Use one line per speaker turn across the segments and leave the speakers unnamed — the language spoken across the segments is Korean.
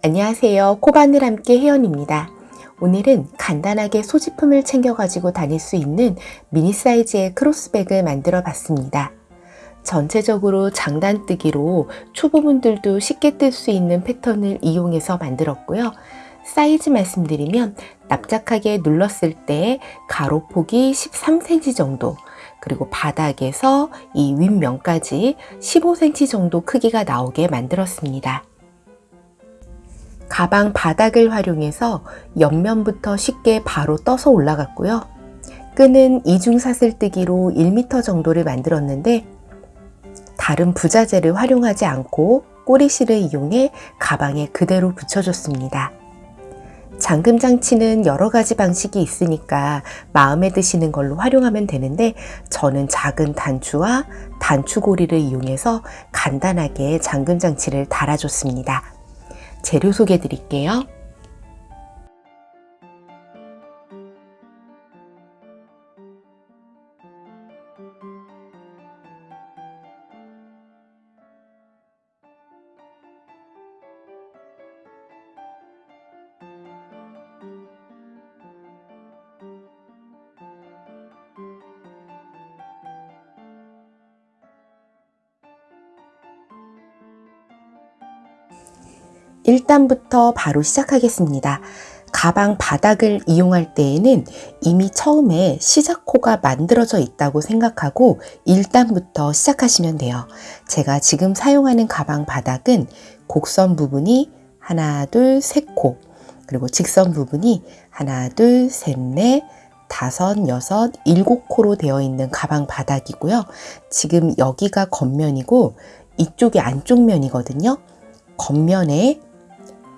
안녕하세요. 코바늘 함께 혜연입니다. 오늘은 간단하게 소지품을 챙겨 가지고 다닐 수 있는 미니 사이즈의 크로스백을 만들어 봤습니다. 전체적으로 장단뜨기로 초보분들도 쉽게 뜰 수 있는 패턴을 이용해서 만들었고요. 사이즈 말씀드리면 납작하게 눌렀을 때 가로폭이 13cm 정도 그리고 바닥에서 이 윗면까지 15cm 정도 크기가 나오게 만들었습니다. 가방 바닥을 활용해서 옆면부터 쉽게 바로 떠서 올라갔고요. 끈은 이중사슬뜨기로 1m 정도를 만들었는데 다른 부자재를 활용하지 않고 꼬리실을 이용해 가방에 그대로 붙여줬습니다. 잠금 장치는 여러 가지 방식이 있으니까 마음에 드시는 걸로 활용하면 되는데 저는 작은 단추와 단추고리를 이용해서 간단하게 잠금 장치를 달아줬습니다. 재료 소개해 드릴게요. 일단부터 바로 시작하겠습니다. 가방 바닥을 이용할 때에는 이미 처음에 시작코가 만들어져 있다고 생각하고 1단부터 시작하시면 돼요. 제가 지금 사용하는 가방 바닥은 곡선 부분이 하나, 둘, 셋 코, 그리고 직선 부분이 하나, 둘, 셋, 넷, 다섯, 여섯, 일곱 코로 되어 있는 가방 바닥이고요. 지금 여기가 겉면이고 이쪽이 안쪽 면이거든요. 겉면에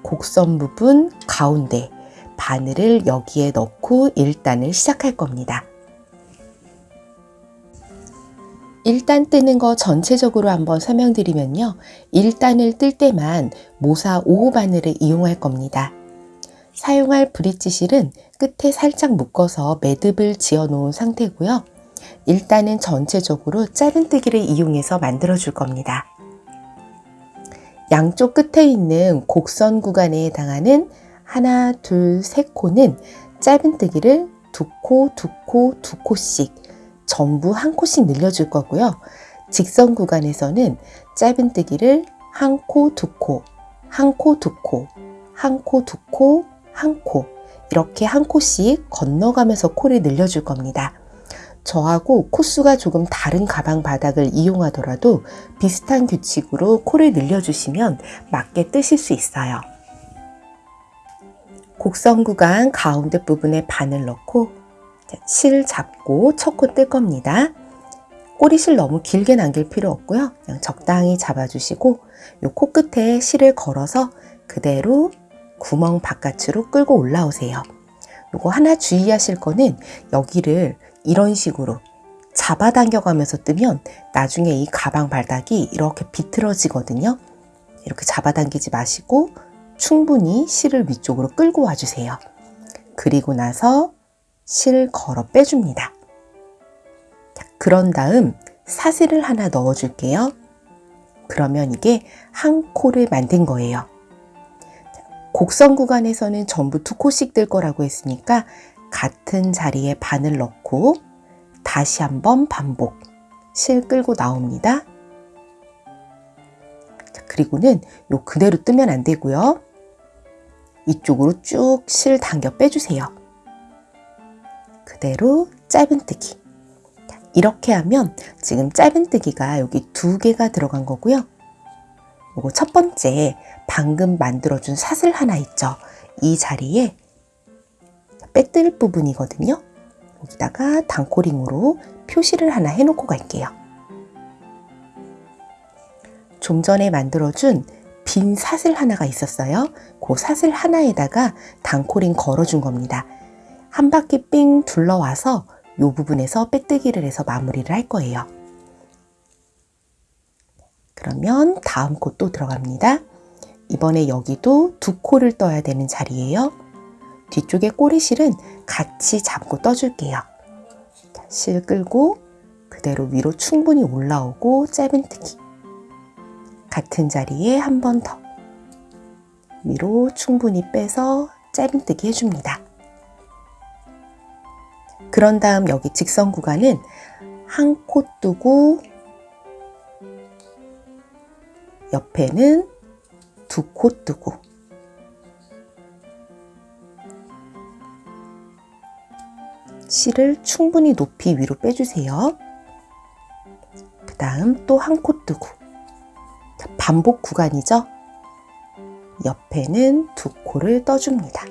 곡선 부분 가운데 바늘을 여기에 넣고 1단을 시작할 겁니다. 1단 뜨는 거 전체적으로 한번 설명드리면요. 1단을 뜰 때만 모사 5호 바늘을 이용할 겁니다. 사용할 브릿지 실은 끝에 살짝 묶어서 매듭을 지어 놓은 상태고요. 1단은 전체적으로 짧은뜨기를 이용해서 만들어 줄 겁니다. 양쪽 끝에 있는 곡선 구간에 해당하는 하나, 둘, 셋 코는 짧은뜨기를 두 코, 두 코, 두 코씩 전부 한 코씩 늘려줄 거고요. 직선 구간에서는 짧은뜨기를 한 코, 두 코, 한 코, 두 코, 한 코, 두 코, 한 코 이렇게 한 코씩 건너가면서 코를 늘려줄 겁니다. 저하고 코수가 조금 다른 가방 바닥을 이용하더라도 비슷한 규칙으로 코를 늘려주시면 맞게 뜨실 수 있어요. 곡선 구간 가운데 부분에 바늘 넣고 실 잡고 첫 코 뜰 겁니다. 꼬리실 너무 길게 남길 필요 없고요. 그냥 적당히 잡아주시고 이 코끝에 실을 걸어서 그대로 구멍 바깥으로 끌고 올라오세요. 요거 하나 주의하실 거는 여기를 이런 식으로 잡아당겨 가면서 뜨면 나중에 이 가방 바닥이 이렇게 비틀어지거든요. 이렇게 잡아당기지 마시고 충분히 실을 위쪽으로 끌고 와주세요. 그리고 나서 실 걸어 빼줍니다. 그런 다음 사슬을 하나 넣어줄게요. 그러면 이게 한 코를 만든 거예요. 곡선 구간에서는 전부 두 코씩 뜰 거라고 했으니까 같은 자리에 바늘 넣고 다시 한번 반복 실 끌고 나옵니다. 그리고는 요 그대로 뜨면 안 되고요. 이쪽으로 쭉 실 당겨 빼주세요. 그대로 짧은뜨기. 이렇게 하면 지금 짧은뜨기가 여기 두 개가 들어간 거고요. 요거 첫 번째 방금 만들어준 사슬 하나 있죠. 이 자리에 빼뜰 부분이거든요. 여기다가 단코링으로 표시를 하나 해놓고 갈게요. 좀 전에 만들어준 빈 사슬 하나가 있었어요. 그 사슬 하나에다가 단코링 걸어준 겁니다. 한 바퀴 삥 둘러와서 이 부분에서 빼뜨기를 해서 마무리를 할 거예요. 그러면 다음 코 또 들어갑니다. 이번에 여기도 두 코를 떠야 되는 자리예요. 뒤쪽에 꼬리실은 같이 잡고 떠줄게요. 실 끌고 그대로 위로 충분히 올라오고 짧은뜨기. 같은 자리에 한 번 더 위로 충분히 빼서 짧은뜨기 해줍니다. 그런 다음 여기 직선 구간은 한 코 뜨고 옆에는 두 코 뜨고 실을 충분히 높이 위로 빼주세요. 그 다음 또 한 코 뜨고 반복 구간이죠. 옆에는 두 코를 떠줍니다.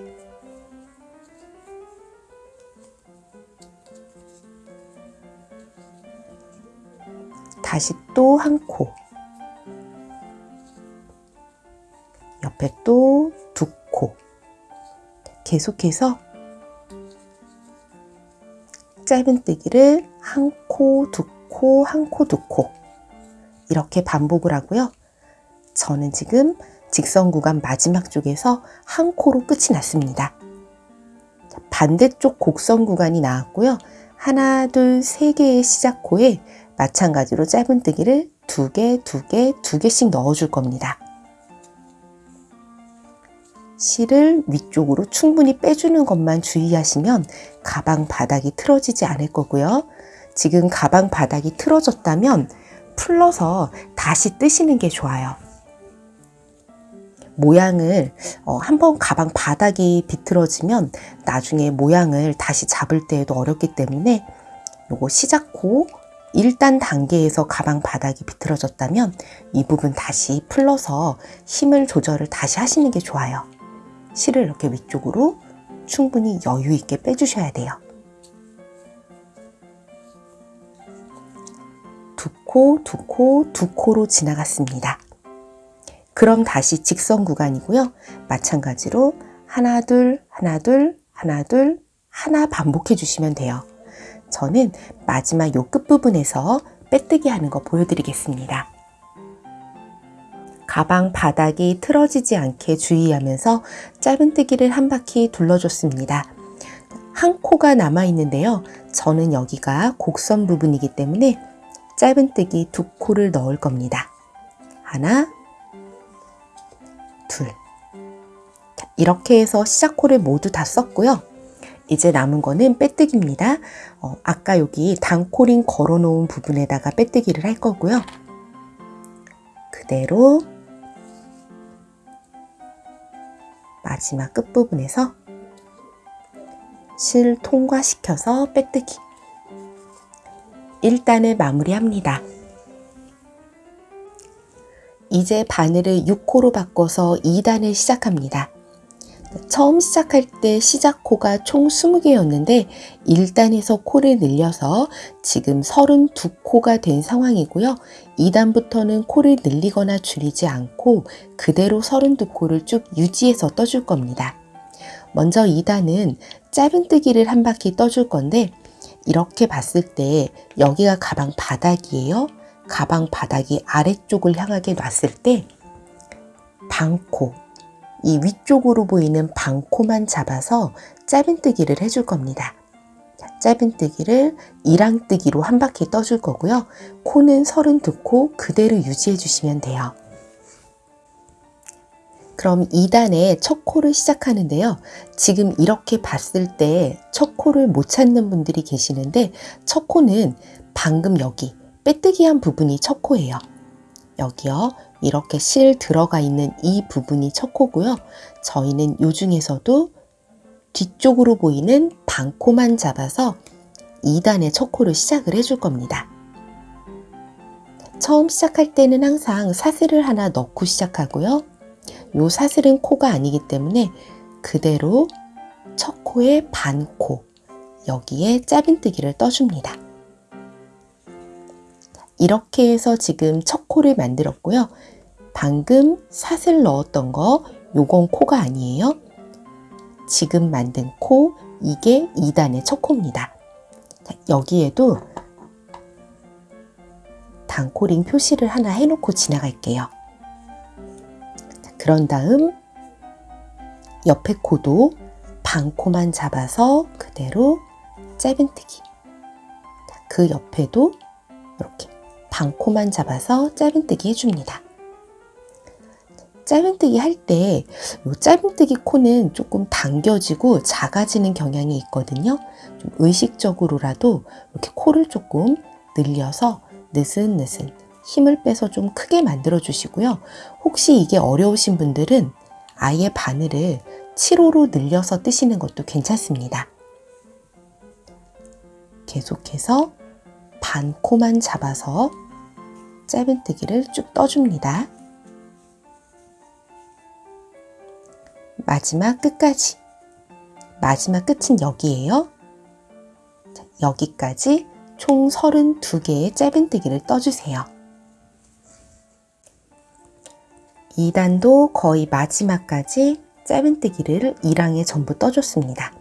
다시 또 한 코. 옆에 또 두 코. 계속해서 짧은뜨기를 한 코, 두 코, 한 코, 두 코. 이렇게 반복을 하고요. 저는 지금 직선 구간 마지막 쪽에서 한 코로 끝이 났습니다. 반대쪽 곡선 구간이 나왔고요. 하나, 둘, 세 개의 시작 코에 마찬가지로 짧은뜨기를 두 개, 두 개, 두 개씩 넣어줄 겁니다. 실을 위쪽으로 충분히 빼주는 것만 주의하시면 가방 바닥이 틀어지지 않을 거고요. 지금 가방 바닥이 틀어졌다면 풀러서 다시 뜨시는 게 좋아요. 모양을 어, 한번 가방 바닥이 비틀어지면 나중에 모양을 다시 잡을 때에도 어렵기 때문에 요거 시작코 1단 단계에서 가방 바닥이 비틀어졌다면 이 부분 다시 풀러서 힘을 조절을 다시 하시는 게 좋아요. 실을 이렇게 위쪽으로 충분히 여유 있게 빼주셔야 돼요. 두 코, 두 코, 두 코로 지나갔습니다. 그럼 다시 직선 구간이고요. 마찬가지로 하나, 둘, 하나, 둘, 하나, 둘, 하나 반복해 주시면 돼요. 저는 마지막 요 끝부분에서 빼뜨기 하는 거 보여드리겠습니다. 가방 바닥이 틀어지지 않게 주의하면서 짧은뜨기를 한 바퀴 둘러줬습니다. 한 코가 남아 있는데요. 저는 여기가 곡선 부분이기 때문에 짧은뜨기 두 코를 넣을 겁니다. 하나, 둘. 이렇게 해서 시작 코를 모두 다 썼고요. 이제 남은 거는 빼뜨기입니다. 어, 아까 여기 단코링 걸어 놓은 부분에다가 빼뜨기를 할 거고요. 그대로 마지막 끝부분에서 실 통과시켜서 빼뜨기 1단을 마무리합니다. 이제 바늘을 6코로 바꿔서 2단을 시작합니다. 처음 시작할 때 시작 코가 총 20개였는데 1단에서 코를 늘려서 지금 32코가 된 상황이고요. 2단부터는 코를 늘리거나 줄이지 않고 그대로 32코를 쭉 유지해서 떠줄 겁니다. 먼저 2단은 짧은뜨기를 한 바퀴 떠줄 건데 이렇게 봤을 때 여기가 가방 바닥이에요. 가방 바닥이 아래쪽을 향하게 놨을 때 방코, 이 위쪽으로 보이는 방코만 잡아서 짧은뜨기를 해줄 겁니다. 짧은뜨기를 이랑뜨기로 한 바퀴 떠줄 거고요. 코는 32코 그대로 유지해 주시면 돼요. 그럼 2단의 첫 코를 시작하는데요. 지금 이렇게 봤을 때 첫 코를 못 찾는 분들이 계시는데 첫 코는 방금 여기 빼뜨기한 부분이 첫 코예요. 여기요. 이렇게 실 들어가 있는 이 부분이 첫 코고요. 저희는 요 중에서도 뒤쪽으로 보이는 방코만 잡아서 2단의 첫 코를 시작을 해줄 겁니다. 처음 시작할 때는 항상 사슬을 하나 넣고 시작하고요. 요 사슬은 코가 아니기 때문에 그대로 첫 코의 반코 여기에 짧은뜨기를 떠줍니다. 이렇게 해서 지금 첫 코를 만들었고요. 방금 사슬 넣었던 거 요건 코가 아니에요. 지금 만든 코 이게 2단의 첫 코입니다. 여기에도 단코링 표시를 하나 해놓고 지나갈게요. 그런 다음 옆에 코도 반코만 잡아서 그대로 짧은뜨기 그 옆에도 이렇게 반코만 잡아서 짧은뜨기 해줍니다. 짧은뜨기 할 때 이 짧은뜨기 코는 조금 당겨지고 작아지는 경향이 있거든요. 좀 의식적으로라도 이렇게 코를 조금 늘려서 느슨느슨 힘을 빼서 좀 크게 만들어 주시고요. 혹시 이게 어려우신 분들은 아예 바늘을 7호로 늘려서 뜨시는 것도 괜찮습니다. 계속해서 반 코만 잡아서 짧은뜨기를 쭉 떠줍니다. 마지막 끝까지. 마지막 끝은 여기에요. 자, 여기까지 총 32개의 짧은뜨기를 떠주세요. 2단도 거의 마지막까지 짧은뜨기를 1항에 전부 떠줬습니다.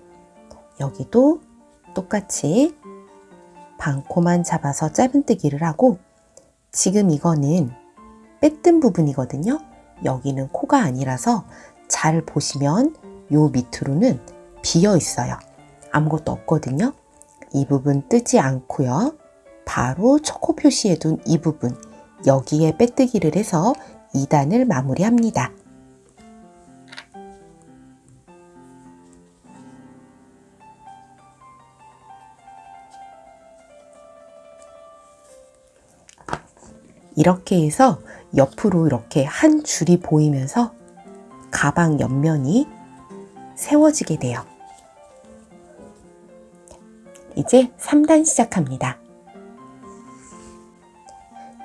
여기도 똑같이 반코만 잡아서 짧은뜨기를 하고 지금 이거는 빼뜬 부분이거든요. 여기는 코가 아니라서 잘 보시면 요 밑으로는 비어 있어요. 아무것도 없거든요. 이 부분 뜨지 않고요. 바로 초코 표시해둔 이 부분 여기에 빼뜨기를 해서 2단을 마무리합니다. 이렇게 해서 옆으로 이렇게 한 줄이 보이면서 가방 옆면이 세워지게 돼요. 이제 3단 시작합니다.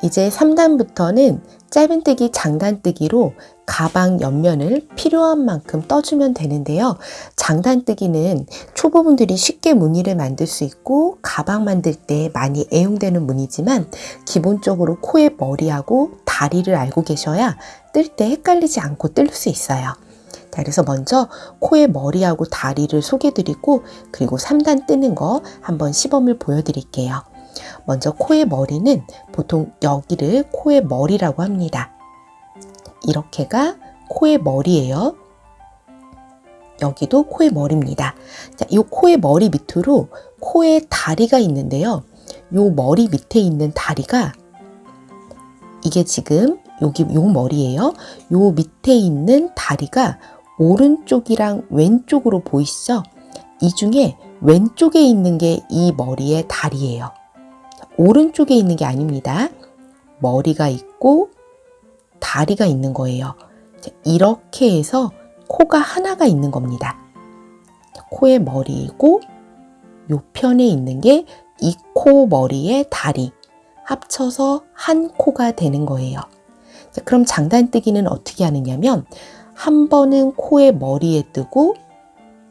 이제 3단부터는 짧은뜨기, 장단뜨기로 가방 옆면을 필요한 만큼 떠주면 되는데요. 장단뜨기는 초보분들이 쉽게 무늬를 만들 수 있고 가방 만들 때 많이 애용되는 무늬지만 기본적으로 코의 머리하고 다리를 알고 계셔야 뜰 때 헷갈리지 않고 뜰 수 있어요. 자, 그래서 먼저 코의 머리하고 다리를 소개드리고 그리고 3단 뜨는 거 한번 시범을 보여드릴게요. 먼저 코의 머리는 보통 여기를 코의 머리라고 합니다. 이렇게가 코의 머리예요. 여기도 코의 머리입니다. 자, 이 코의 머리 밑으로 코의 다리가 있는데요. 이 머리 밑에 있는 다리가 이게 지금 여기 요 머리예요. 요 밑에 있는 다리가 오른쪽이랑 왼쪽으로 보이시죠? 이 중에 왼쪽에 있는 게 이 머리의 다리예요. 오른쪽에 있는 게 아닙니다. 머리가 있고 다리가 있는 거예요. 이렇게 해서 코가 하나가 있는 겁니다. 코의 머리이고 요 편에 있는 게 이 코 머리의 다리 합쳐서 한 코가 되는 거예요. 그럼 장단뜨기는 어떻게 하느냐면 한 번은 코의 머리에 뜨고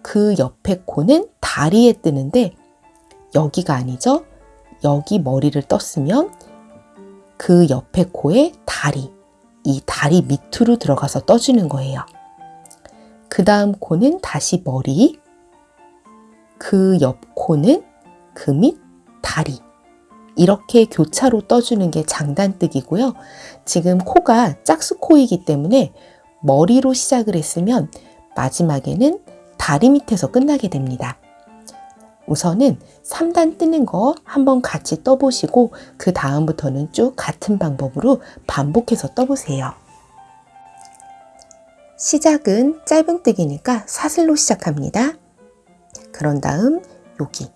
그 옆에 코는 다리에 뜨는데 여기가 아니죠. 여기 머리를 떴으면 그 옆에 코에 다리, 이 다리 밑으로 들어가서 떠주는 거예요. 그 다음 코는 다시 머리, 그 옆 코는 그 밑 다리. 이렇게 교차로 떠주는 게 장단뜨기고요. 지금 코가 짝수코이기 때문에 머리로 시작을 했으면 마지막에는 다리 밑에서 끝나게 됩니다. 우선은 3단 뜨는 거 한번 같이 떠보시고 그 다음부터는 쭉 같은 방법으로 반복해서 떠보세요. 시작은 짧은뜨기니까 사슬로 시작합니다. 그런 다음 여기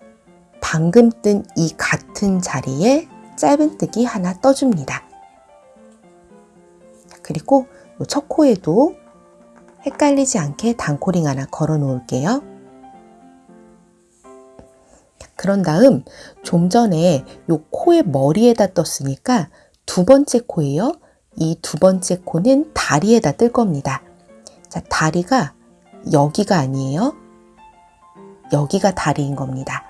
방금 뜬 이 같은 자리에 짧은뜨기 하나 떠줍니다. 그리고 첫 코에도 헷갈리지 않게 단코링 하나 걸어 놓을게요. 그런 다음 좀 전에 요 코의 머리에다 떴으니까 두 번째 코예요. 이 두 번째 코는 다리에다 뜰 겁니다. 자, 다리가 여기가 아니에요. 여기가 다리인 겁니다.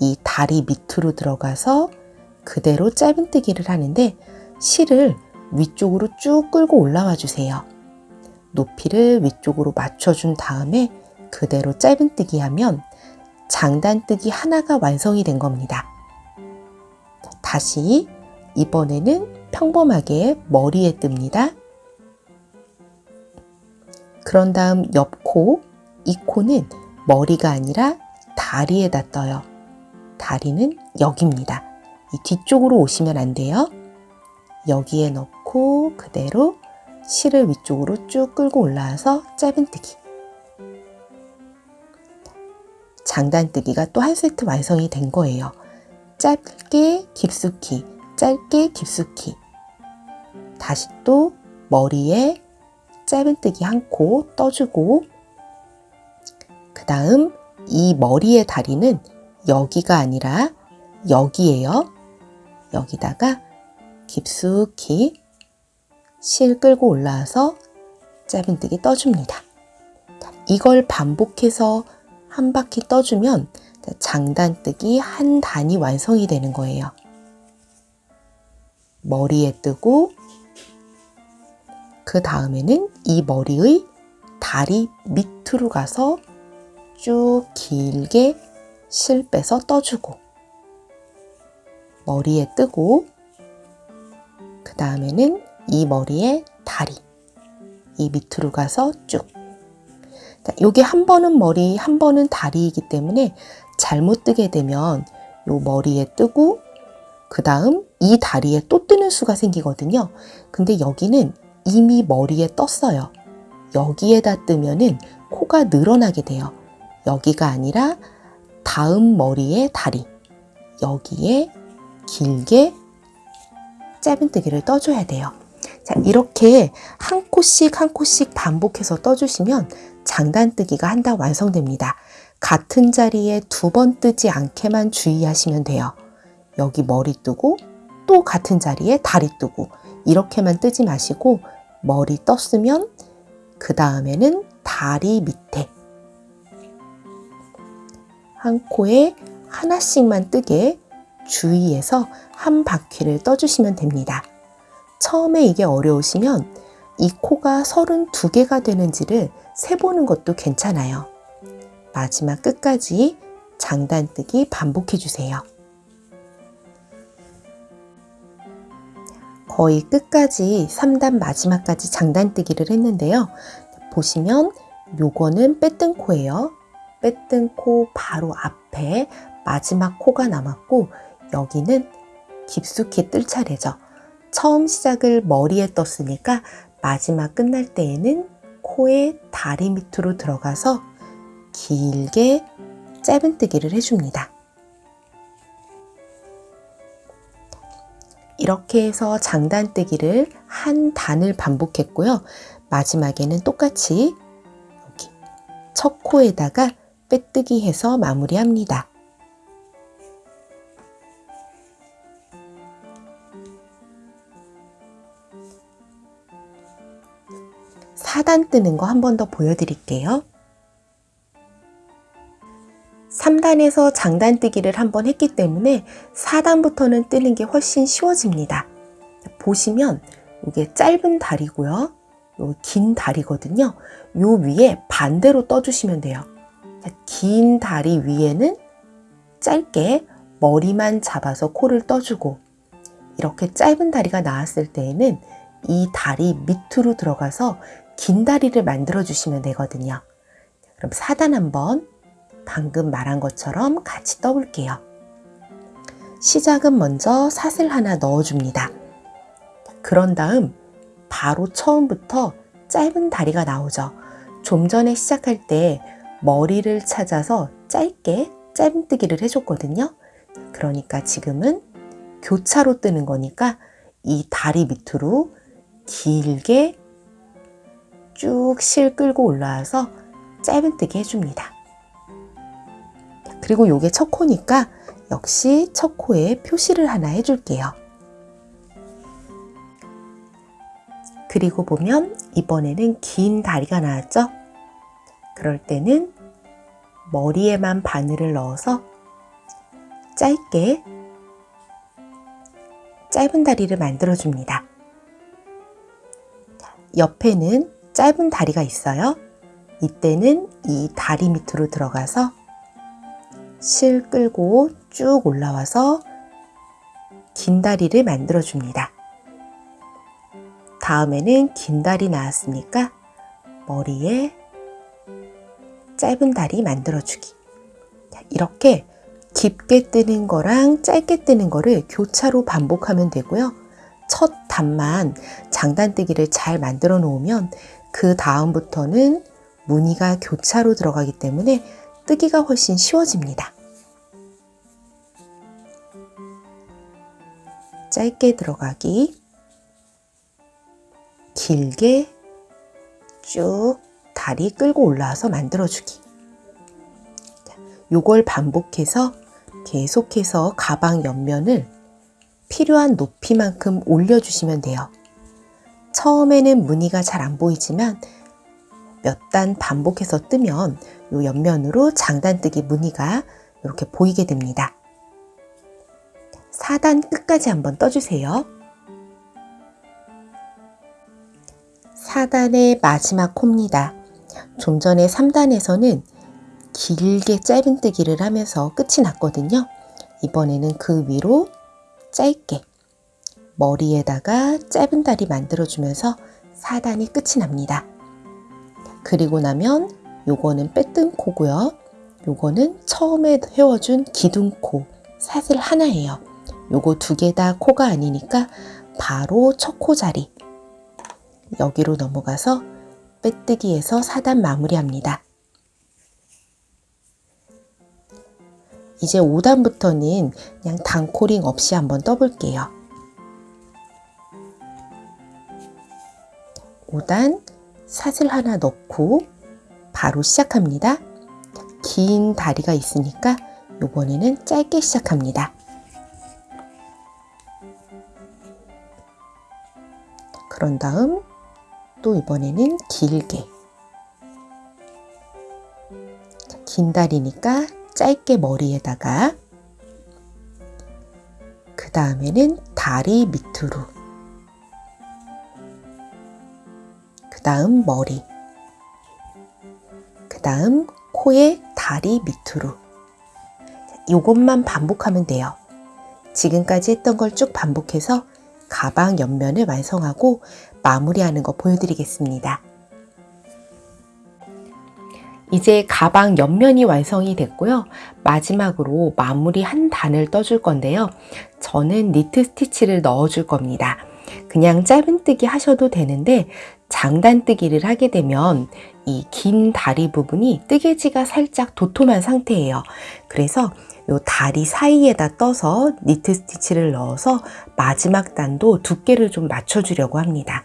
이 다리 밑으로 들어가서 그대로 짧은뜨기를 하는데 실을 위쪽으로 쭉 끌고 올라와 주세요. 높이를 위쪽으로 맞춰준 다음에 그대로 짧은뜨기 하면 장단뜨기 하나가 완성이 된 겁니다. 다시 이번에는 평범하게 머리에 뜹니다. 그런 다음 옆코, 이 코는 머리가 아니라 다리에다 떠요. 다리는 여기입니다. 이 뒤쪽으로 오시면 안 돼요. 여기에 넣고 그대로 실을 위쪽으로 쭉 끌고 올라와서 짧은뜨기. 장단뜨기가 또 한 세트 완성이 된 거예요. 짧게 깊숙이, 짧게 깊숙이. 다시 또 머리에 짧은뜨기 한 코 떠주고 그 다음 이 머리의 다리는 여기가 아니라 여기에요. 여기다가 깊숙이 실 끌고 올라와서 짧은뜨기 떠줍니다. 이걸 반복해서 한 바퀴 떠주면 장단뜨기 한 단이 완성이 되는 거예요. 머리에 뜨고 그 다음에는 이 머리의 다리 밑으로 가서 쭉 길게 실 빼서 떠주고 머리에 뜨고 그 다음에는 이 머리에 다리 이 밑으로 가서 쭉 요게 한 번은 머리 한 번은 다리이기 때문에 잘못 뜨게 되면 요 머리에 뜨고 그 다음 이 다리에 또 뜨는 수가 생기거든요. 근데 여기는 이미 머리에 떴어요. 여기에다 뜨면은 코가 늘어나게 돼요. 여기가 아니라 다음 머리에 다리 여기에 길게 짧은 뜨기를 떠줘야 돼요. 자, 이렇게 한 코씩 한 코씩 반복해서 떠주시면 장단뜨기가 한 단 완성됩니다. 같은 자리에 두 번 뜨지 않게만 주의하시면 돼요. 여기 머리 뜨고 또 같은 자리에 다리 뜨고 이렇게만 뜨지 마시고 머리 떴으면 그 다음에는 다리 밑에 한 코에 하나씩만 뜨게 주의해서 한 바퀴를 떠주시면 됩니다. 처음에 이게 어려우시면 이 코가 32개가 되는지를 세보는 것도 괜찮아요. 마지막 끝까지 장단뜨기 반복해 주세요. 거의 끝까지 3단 마지막까지 장단뜨기를 했는데요. 보시면 요거는 빼뜬 코예요. 빼뜬 코 바로 앞에 마지막 코가 남았고 여기는 깊숙이 뜰 차례죠. 처음 시작을 머리에 떴으니까 마지막 끝날 때에는 코의 다리 밑으로 들어가서 길게 짧은뜨기를 해줍니다. 이렇게 해서 장단뜨기를 한 단을 반복했고요. 마지막에는 똑같이 첫 코에다가 빼뜨기 해서 마무리합니다. 4단 뜨는 거 한 번 더 보여드릴게요. 3단에서 장단뜨기를 한번 했기 때문에 4단부터는 뜨는 게 훨씬 쉬워집니다. 보시면 이게 짧은 다리고요. 긴 다리거든요. 요 위에 반대로 떠주시면 돼요. 긴 다리 위에는 짧게 머리만 잡아서 코를 떠주고 이렇게 짧은 다리가 나왔을 때에는 이 다리 밑으로 들어가서 긴 다리를 만들어 주시면 되거든요. 그럼 4단 한번 방금 말한 것처럼 같이 떠볼게요. 시작은 먼저 사슬 하나 넣어줍니다. 그런 다음 바로 처음부터 짧은 다리가 나오죠. 좀 전에 시작할 때 머리를 찾아서 짧게 짧은뜨기를 해줬거든요. 그러니까 지금은 교차로 뜨는 거니까 이 다리 밑으로 길게 쭉 실 끌고 올라와서 짧은뜨기 해줍니다. 그리고 요게 첫 코니까 역시 첫 코에 표시를 하나 해줄게요. 그리고 보면 이번에는 긴 다리가 나왔죠? 그럴 때는 머리에만 바늘을 넣어서 짧게 짧은 다리를 만들어 줍니다. 옆에는 짧은 다리가 있어요. 이때는 이 다리 밑으로 들어가서 실 끌고 쭉 올라와서 긴 다리를 만들어 줍니다. 다음에는 긴 다리 나왔으니까 머리에 짧은 다리 만들어 주기. 이렇게 깊게 뜨는 거랑 짧게 뜨는 거를 교차로 반복하면 되고요. 첫 단만 장단뜨기를 잘 만들어 놓으면 그 다음부터는 무늬가 교차로 들어가기 때문에 뜨기가 훨씬 쉬워집니다. 짧게 들어가기, 길게 쭉 다리 끌고 올라와서 만들어주기. 요걸 반복해서 계속해서 가방 옆면을 필요한 높이만큼 올려주시면 돼요. 처음에는 무늬가 잘 안 보이지만 몇 단 반복해서 뜨면 요 옆면으로 장단뜨기 무늬가 이렇게 보이게 됩니다. 4단 끝까지 한번 떠주세요. 4단의 마지막 코입니다. 좀 전에 3단에서는 길게 짧은뜨기를 하면서 끝이 났거든요. 이번에는 그 위로 짧게 머리에다가 짧은 다리 만들어주면서 4단이 끝이 납니다. 그리고 나면 요거는 빼뜬 코고요. 요거는 처음에 헤워준 기둥코 사슬 하나예요. 요거 두 개 다 코가 아니니까 바로 첫 코 자리 여기로 넘어가서 빼뜨기에서 4단 마무리합니다. 이제 5단부터는 그냥 단코링 없이 한번 떠볼게요. 5단 사슬 하나 넣고 바로 시작합니다. 긴 다리가 있으니까 이번에는 짧게 시작합니다. 그런 다음 또 이번에는 길게 긴 다리니까 짧게 머리에다가 그 다음에는 다리 밑으로 그 다음 머리 그 다음 코의 다리 밑으로 이것만 반복하면 돼요. 지금까지 했던 걸 쭉 반복해서 가방 옆면을 완성하고 마무리하는 거 보여드리겠습니다. 이제 가방 옆면이 완성이 됐고요. 마지막으로 마무리 한 단을 떠줄 건데요. 저는 니트 스티치를 넣어줄 겁니다. 그냥 짧은뜨기 하셔도 되는데 장단뜨기를 하게 되면 이 긴 다리 부분이 뜨개지가 살짝 도톰한 상태예요. 그래서 요 다리 사이에다 떠서 니트 스티치를 넣어서 마지막 단도 두께를 좀 맞춰주려고 합니다.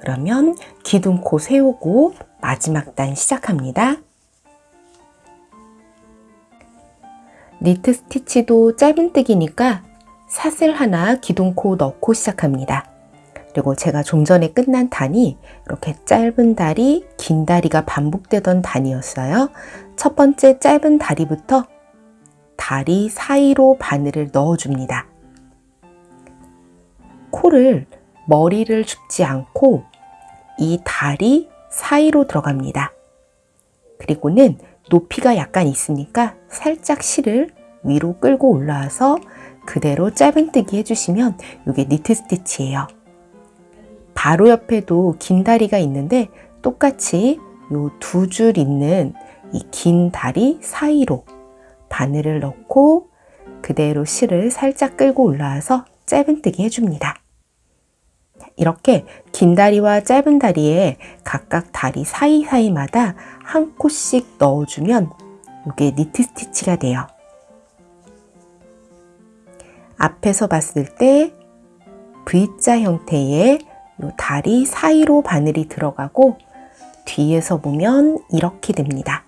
그러면 기둥코 세우고 마지막 단 시작합니다. 니트 스티치도 짧은뜨기니까 사슬 하나 기둥코 넣고 시작합니다. 그리고 제가 좀 전에 끝난 단이 이렇게 짧은 다리, 긴 다리가 반복되던 단이었어요. 첫 번째 짧은 다리부터 다리 사이로 바늘을 넣어줍니다. 코를 머리를 줍지 않고 이 다리 사이로 들어갑니다. 그리고는 높이가 약간 있으니까 살짝 실을 위로 끌고 올라와서 그대로 짧은뜨기 해주시면 이게 니트 스티치예요. 바로 옆에도 긴 다리가 있는데 똑같이 요 두 줄 있는 이 긴 다리 사이로 바늘을 넣고 그대로 실을 살짝 끌고 올라와서 짧은뜨기 해줍니다. 이렇게 긴 다리와 짧은 다리에 각각 다리 사이사이마다 한 코씩 넣어주면 이게 니트 스티치가 돼요. 앞에서 봤을 때 V자 형태의 다리 사이로 바늘이 들어가고 뒤에서 보면 이렇게 됩니다.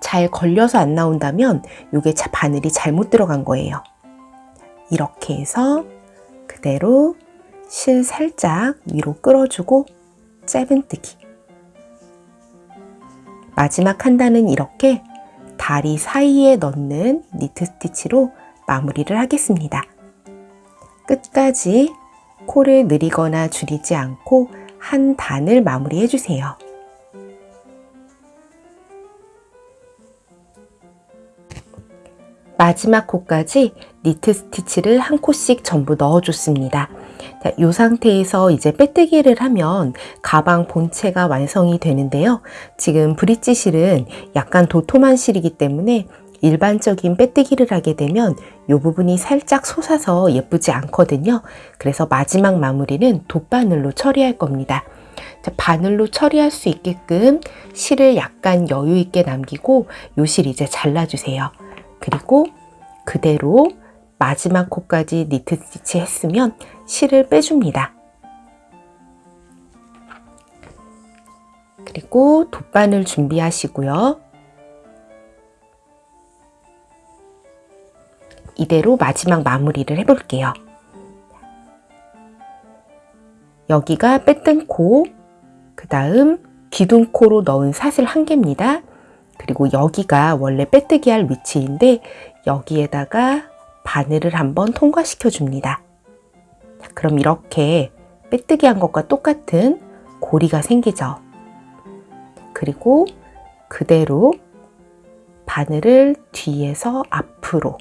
잘 걸려서 안 나온다면 이게 바늘이 잘못 들어간 거예요. 이렇게 해서 그대로 실 살짝 위로 끌어주고 짧은뜨기 마지막 한 단은 이렇게 다리 사이에 넣는 니트 스티치로 마무리를 하겠습니다. 끝까지 코를 느리거나 줄이지 않고 한 단을 마무리해 주세요. 마지막 코까지 니트 스티치를 한 코씩 전부 넣어줬습니다. 자, 이 상태에서 이제 빼뜨기를 하면 가방 본체가 완성이 되는데요. 지금 브릿지 실은 약간 도톰한 실이기 때문에 일반적인 빼뜨기를 하게 되면 이 부분이 살짝 솟아서 예쁘지 않거든요. 그래서 마지막 마무리는 돗바늘로 처리할 겁니다. 자, 바늘로 처리할 수 있게끔 실을 약간 여유 있게 남기고 요 실 이제 잘라주세요. 그리고 그대로 마지막 코까지 니트 스티치 했으면 실을 빼줍니다. 그리고 돗바늘 준비하시고요. 이대로 마지막 마무리를 해볼게요. 여기가 빼뜬 코, 그 다음 기둥코로 넣은 사슬 한 개입니다. 그리고 여기가 원래 빼뜨기 할 위치인데 여기에다가 바늘을 한번 통과시켜 줍니다. 그럼 이렇게 빼뜨기 한 것과 똑같은 고리가 생기죠. 그리고 그대로 바늘을 뒤에서 앞으로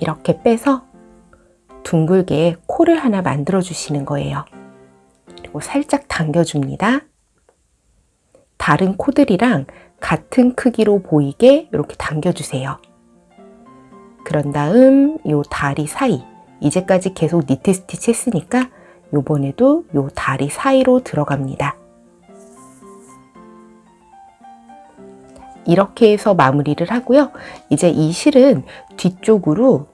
이렇게 빼서 둥글게 코를 하나 만들어 주시는 거예요. 그리고 살짝 당겨줍니다. 다른 코들이랑 같은 크기로 보이게 이렇게 당겨주세요. 그런 다음 이 다리 사이 이제까지 계속 니트 스티치 했으니까 요번에도 요 다리 사이로 들어갑니다. 이렇게 해서 마무리를 하고요. 이제 이 실은 뒤쪽으로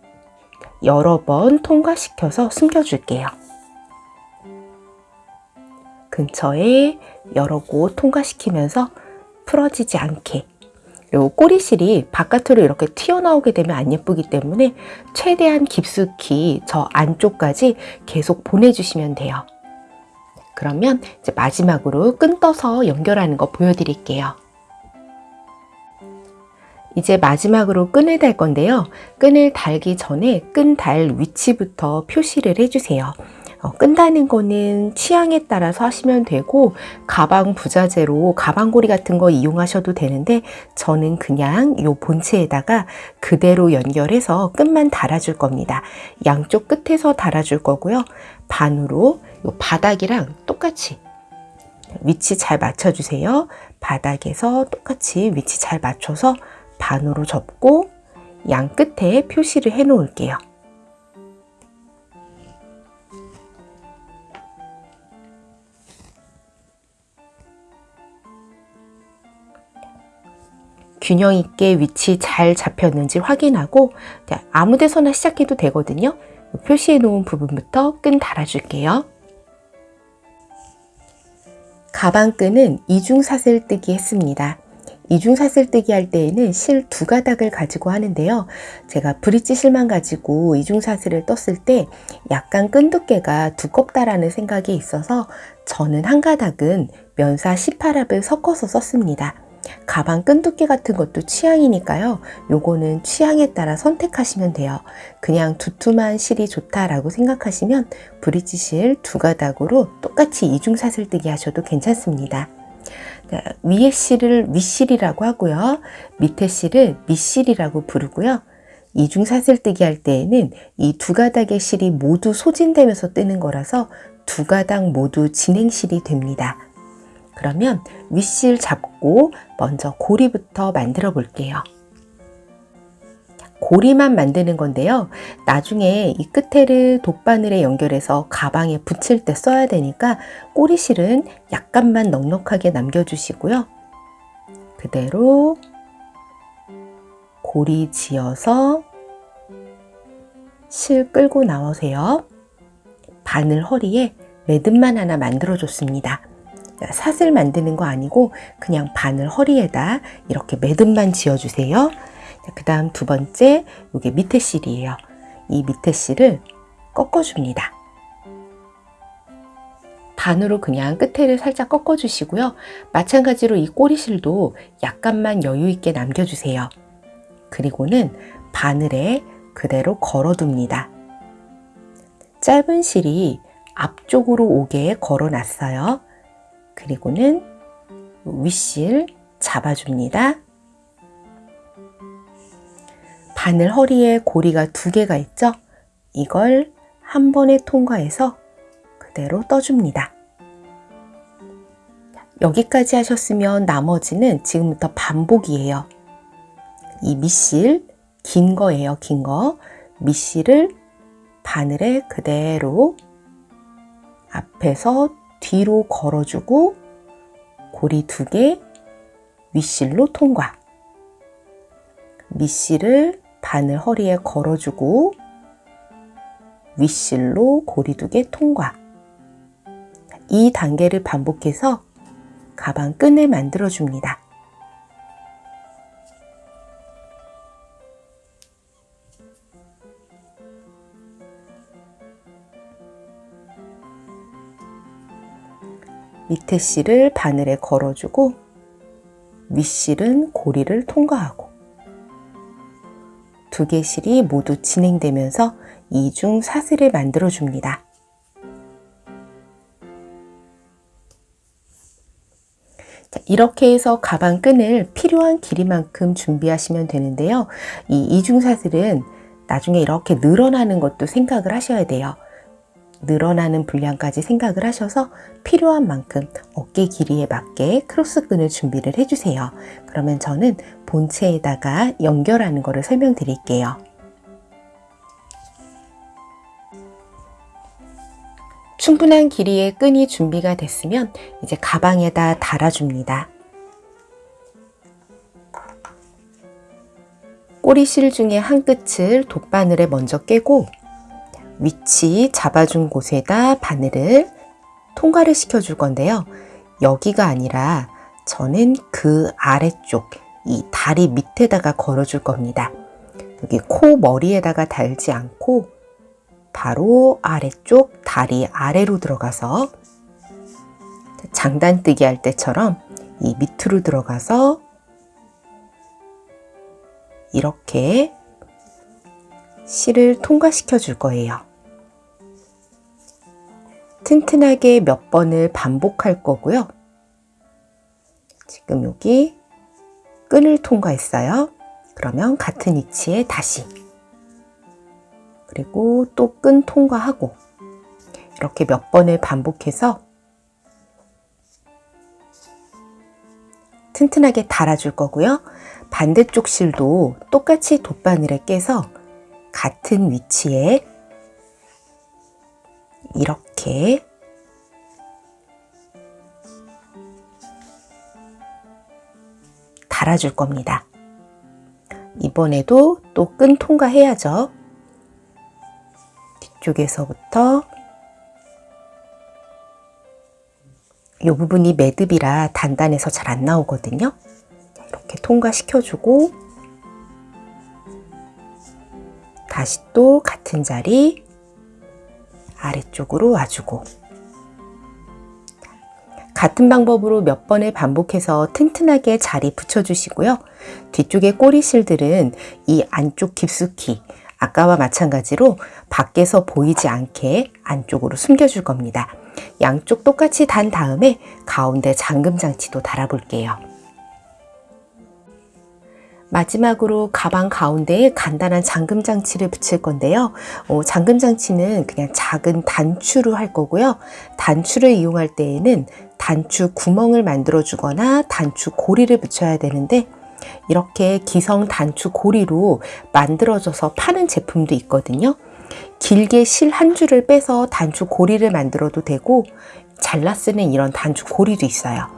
여러 번 통과시켜서 숨겨줄게요. 근처에 여러 곳 통과시키면서 풀어지지 않게 요 꼬리실이 바깥으로 이렇게 튀어나오게 되면 안 예쁘기 때문에 최대한 깊숙이 저 안쪽까지 계속 보내주시면 돼요. 그러면 이제 마지막으로 끈 떠서 연결하는 거 보여드릴게요. 이제 마지막으로 끈을 달 건데요. 끈을 달기 전에 끈 달 위치부터 표시를 해주세요. 어, 끈다는 거는 취향에 따라서 하시면 되고 가방 부자재로 가방고리 같은 거 이용하셔도 되는데 저는 그냥 요 본체에다가 그대로 연결해서 끝만 달아줄 겁니다. 양쪽 끝에서 달아줄 거고요. 반으로 요 바닥이랑 똑같이 위치 잘 맞춰주세요. 바닥에서 똑같이 위치 잘 맞춰서 반으로 접고 양 끝에 표시를 해 놓을게요. 균형 있게 위치 잘 잡혔는지 확인하고 아무 데서나 시작해도 되거든요. 표시해 놓은 부분부터 끈 달아줄게요. 가방끈은 이중사슬 뜨기 했습니다. 이중사슬뜨기 할 때에는 실 두 가닥을 가지고 하는데요. 제가 브릿지 실만 가지고 이중사슬을 떴을 때 약간 끈 두께가 두껍다라는 생각이 있어서 저는 한 가닥은 면사 18합을 섞어서 썼습니다. 가방 끈 두께 같은 것도 취향이니까요. 요거는 취향에 따라 선택하시면 돼요. 그냥 두툼한 실이 좋다라고 생각하시면 브릿지 실 두 가닥으로 똑같이 이중사슬뜨기 하셔도 괜찮습니다. 위에 실을 윗실이라고 하고요. 밑에 실을 밑실이라고 부르고요. 이중사슬뜨기 할 때에는 이 두 가닥의 실이 모두 소진되면서 뜨는 거라서 두 가닥 모두 진행실이 됩니다. 그러면 윗실 잡고 먼저 고리부터 만들어 볼게요. 고리만 만드는 건데요. 나중에 이 끝에를 돗바늘에 연결해서 가방에 붙일 때 써야 되니까 꼬리실은 약간만 넉넉하게 남겨주시고요. 그대로 고리 지어서 실 끌고 나오세요. 바늘 허리에 매듭만 하나 만들어 줬습니다. 사슬 만드는 거 아니고 그냥 바늘 허리에다 이렇게 매듭만 지어주세요. 그 다음 두 번째 이게 밑에 실이에요. 이 밑에 실을 꺾어줍니다. 반으로 그냥 끝에를 살짝 꺾어주시고요. 마찬가지로 이 꼬리실도 약간만 여유 있게 남겨주세요. 그리고는 바늘에 그대로 걸어둡니다. 짧은 실이 앞쪽으로 오게 걸어놨어요. 그리고는 윗실 잡아줍니다. 바늘 허리에 고리가 두 개가 있죠? 이걸 한 번에 통과해서 그대로 떠줍니다. 여기까지 하셨으면 나머지는 지금부터 반복이에요. 이 밑실 긴 거예요. 긴 거. 밑실을 바늘에 그대로 앞에서 뒤로 걸어주고 고리 두 개 윗실로 통과. 밑실을 바늘 허리에 걸어주고 윗실로 고리 두개 통과. 이 단계를 반복해서 가방 끈을 만들어 줍니다. 밑에 실을 바늘에 걸어주고 윗실은 고리를 통과하고 두 개 실이 모두 진행되면서 이중 사슬을 만들어 줍니다. 이렇게 해서 가방 끈을 필요한 길이만큼 준비하시면 되는데요. 이 이중사슬은 나중에 이렇게 늘어나는 것도 생각을 하셔야 돼요. 늘어나는 분량까지 생각을 하셔서 필요한 만큼 어깨 길이에 맞게 크로스 끈을 준비를 해주세요. 그러면 저는 본체에다가 연결하는 것을 설명드릴게요. 충분한 길이의 끈이 준비가 됐으면 이제 가방에다 달아줍니다. 꼬리실 중에 한 끝을 돗바늘에 먼저 깨고 위치 잡아준 곳에다 바늘을 통과를 시켜 줄 건데요. 여기가 아니라 저는 그 아래쪽 이 다리 밑에다가 걸어 줄 겁니다. 여기 코 머리에다가 달지 않고 바로 아래쪽 다리 아래로 들어가서 장단뜨기 할 때처럼 이 밑으로 들어가서 이렇게 실을 통과시켜 줄 거예요. 튼튼하게 몇 번을 반복할 거고요. 지금 여기 끈을 통과했어요. 그러면 같은 위치에 다시 그리고 또 끈 통과하고 이렇게 몇 번을 반복해서 튼튼하게 달아줄 거고요. 반대쪽 실도 똑같이 돗바늘에 깨서 같은 위치에 이렇게 달아줄 겁니다. 이번에도 또 끈 통과해야죠. 뒤쪽에서부터 이 부분이 매듭이라 단단해서 잘 안 나오거든요. 이렇게 통과시켜주고 다시 또 같은 자리 아래쪽으로 와주고 같은 방법으로 몇 번을 반복해서 튼튼하게 자리 붙여주시고요. 뒤쪽의 꼬리실들은 이 안쪽 깊숙이 아까와 마찬가지로 밖에서 보이지 않게 안쪽으로 숨겨줄 겁니다. 양쪽 똑같이 단 다음에 가운데 잠금 장치도 달아볼게요. 마지막으로 가방 가운데에 간단한 잠금 장치를 붙일 건데요. 어, 잠금 장치는 그냥 작은 단추로 할 거고요. 단추를 이용할 때에는 단추 구멍을 만들어 주거나 단추 고리를 붙여야 되는데 이렇게 기성 단추 고리로 만들어져서 파는 제품도 있거든요. 길게 실 한 줄을 빼서 단추 고리를 만들어도 되고 잘라 쓰는 이런 단추 고리도 있어요.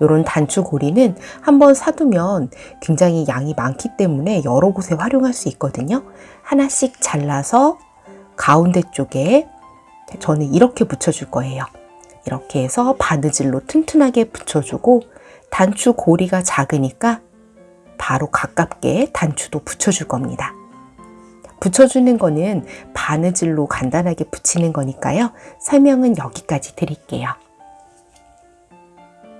이런 단추 고리는 한번 사두면 굉장히 양이 많기 때문에 여러 곳에 활용할 수 있거든요. 하나씩 잘라서 가운데 쪽에 저는 이렇게 붙여줄 거예요. 이렇게 해서 바느질로 튼튼하게 붙여주고 단추 고리가 작으니까 바로 가깝게 단추도 붙여줄 겁니다. 붙여주는 거는 바느질로 간단하게 붙이는 거니까요. 설명은 여기까지 드릴게요.